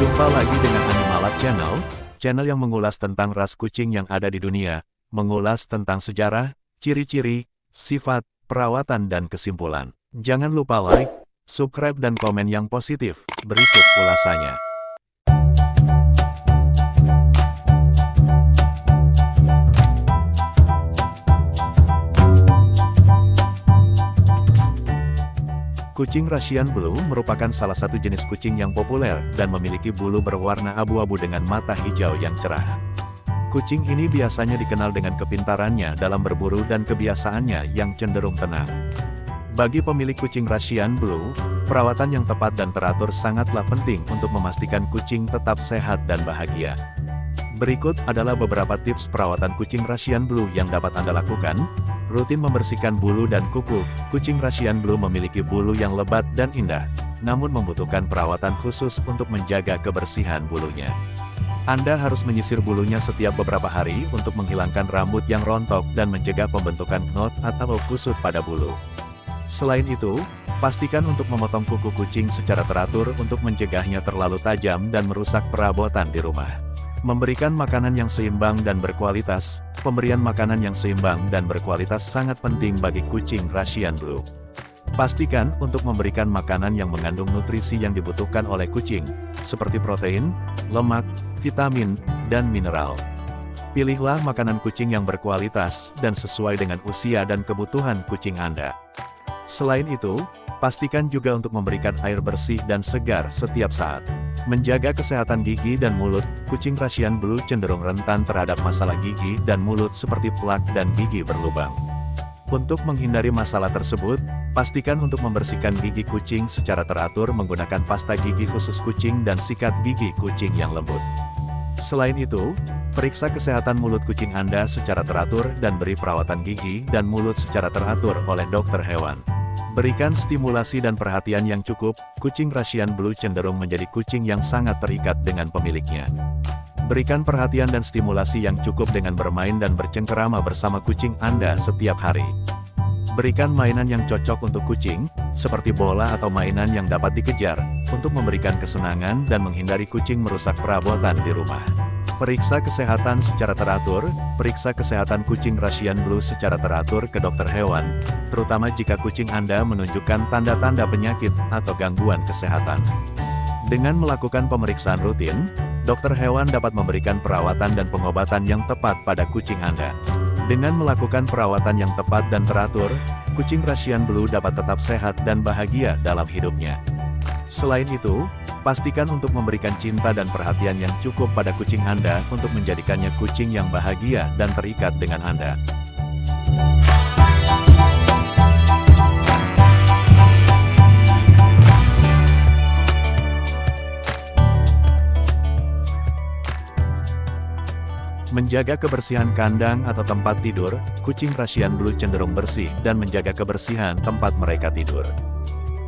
Jumpa lagi dengan Animalab Channel, channel yang mengulas tentang ras kucing yang ada di dunia, mengulas tentang sejarah, ciri-ciri, sifat, perawatan dan kesimpulan. Jangan lupa like, subscribe dan komen yang positif. Berikut ulasannya. Kucing Russian Blue merupakan salah satu jenis kucing yang populer dan memiliki bulu berwarna abu-abu dengan mata hijau yang cerah. Kucing ini biasanya dikenal dengan kepintarannya dalam berburu dan kebiasaannya yang cenderung tenang. Bagi pemilik kucing Russian Blue, perawatan yang tepat dan teratur sangatlah penting untuk memastikan kucing tetap sehat dan bahagia. Berikut adalah beberapa tips perawatan kucing Russian Blue yang dapat Anda lakukan, rutin membersihkan bulu dan kuku, kucing Russian Blue memiliki bulu yang lebat dan indah, namun membutuhkan perawatan khusus untuk menjaga kebersihan bulunya. Anda harus menyisir bulunya setiap beberapa hari untuk menghilangkan rambut yang rontok dan mencegah pembentukan knot atau kusut pada bulu. Selain itu, pastikan untuk memotong kuku kucing secara teratur untuk mencegahnya terlalu tajam dan merusak perabotan di rumah. Memberikan makanan yang seimbang dan berkualitas, pemberian makanan yang seimbang dan berkualitas sangat penting bagi kucing Russian Blue. Pastikan untuk memberikan makanan yang mengandung nutrisi yang dibutuhkan oleh kucing, seperti protein, lemak, vitamin, dan mineral. Pilihlah makanan kucing yang berkualitas dan sesuai dengan usia dan kebutuhan kucing Anda. Selain itu, pastikan juga untuk memberikan air bersih dan segar setiap saat. Menjaga kesehatan gigi dan mulut, kucing Russian Blue cenderung rentan terhadap masalah gigi dan mulut seperti plak dan gigi berlubang. Untuk menghindari masalah tersebut, pastikan untuk membersihkan gigi kucing secara teratur menggunakan pasta gigi khusus kucing dan sikat gigi kucing yang lembut. Selain itu, periksa kesehatan mulut kucing Anda secara teratur dan beri perawatan gigi dan mulut secara teratur oleh dokter hewan. Berikan stimulasi dan perhatian yang cukup, kucing Russian Blue cenderung menjadi kucing yang sangat terikat dengan pemiliknya. Berikan perhatian dan stimulasi yang cukup dengan bermain dan bercengkerama bersama kucing Anda setiap hari. Berikan mainan yang cocok untuk kucing, seperti bola atau mainan yang dapat dikejar, untuk memberikan kesenangan dan menghindari kucing merusak perabotan di rumah. Periksa kesehatan secara teratur, periksa kesehatan kucing Russian Blue secara teratur ke dokter hewan, terutama jika kucing Anda menunjukkan tanda-tanda penyakit atau gangguan kesehatan. Dengan melakukan pemeriksaan rutin, dokter hewan dapat memberikan perawatan dan pengobatan yang tepat pada kucing Anda. Dengan melakukan perawatan yang tepat dan teratur, kucing Russian Blue dapat tetap sehat dan bahagia dalam hidupnya. Selain itu, Pastikan untuk memberikan cinta dan perhatian yang cukup pada kucing Anda untuk menjadikannya kucing yang bahagia dan terikat dengan Anda. Menjaga kebersihan kandang atau tempat tidur, kucing Russian Blue cenderung bersih dan menjaga kebersihan tempat mereka tidur.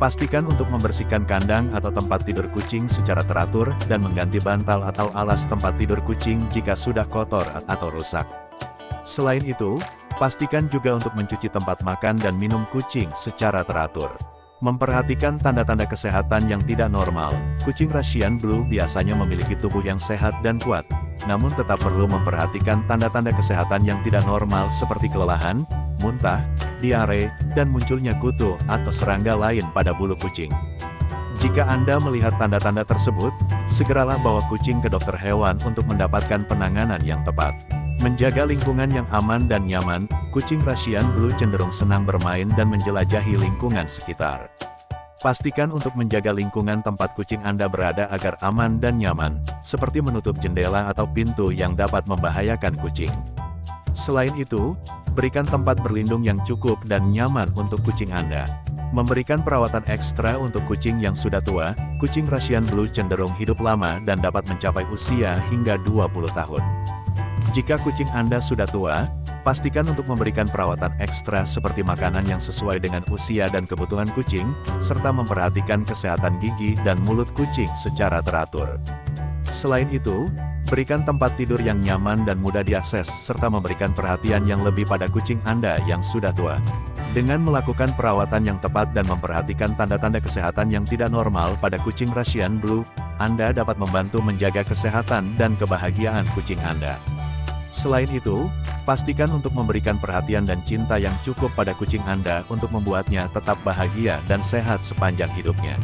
Pastikan untuk membersihkan kandang atau tempat tidur kucing secara teratur dan mengganti bantal atau alas tempat tidur kucing jika sudah kotor atau rusak. Selain itu, pastikan juga untuk mencuci tempat makan dan minum kucing secara teratur. Memperhatikan tanda-tanda kesehatan yang tidak normal, kucing Russian Blue biasanya memiliki tubuh yang sehat dan kuat, namun tetap perlu memperhatikan tanda-tanda kesehatan yang tidak normal seperti kelelahan, muntah, diare, dan munculnya kutu atau serangga lain pada bulu kucing. Jika Anda melihat tanda-tanda tersebut, segeralah bawa kucing ke dokter hewan untuk mendapatkan penanganan yang tepat. Menjaga lingkungan yang aman dan nyaman, kucing Russian Blue cenderung senang bermain dan menjelajahi lingkungan sekitar. Pastikan untuk menjaga lingkungan tempat kucing Anda berada agar aman dan nyaman, seperti menutup jendela atau pintu yang dapat membahayakan kucing. Selain itu, berikan tempat berlindung yang cukup dan nyaman untuk kucing Anda. Memberikan perawatan ekstra untuk kucing yang sudah tua, kucing Russian Blue cenderung hidup lama dan dapat mencapai usia hingga 20 tahun. Jika kucing Anda sudah tua, Pastikan untuk memberikan perawatan ekstra seperti makanan yang sesuai dengan usia dan kebutuhan kucing, serta memperhatikan kesehatan gigi dan mulut kucing secara teratur. Selain itu, Berikan tempat tidur yang nyaman dan mudah diakses, serta memberikan perhatian yang lebih pada kucing Anda yang sudah tua. Dengan melakukan perawatan yang tepat dan memperhatikan tanda-tanda kesehatan yang tidak normal pada kucing Russian Blue, Anda dapat membantu menjaga kesehatan dan kebahagiaan kucing Anda. Selain itu, pastikan untuk memberikan perhatian dan cinta yang cukup pada kucing Anda untuk membuatnya tetap bahagia dan sehat sepanjang hidupnya.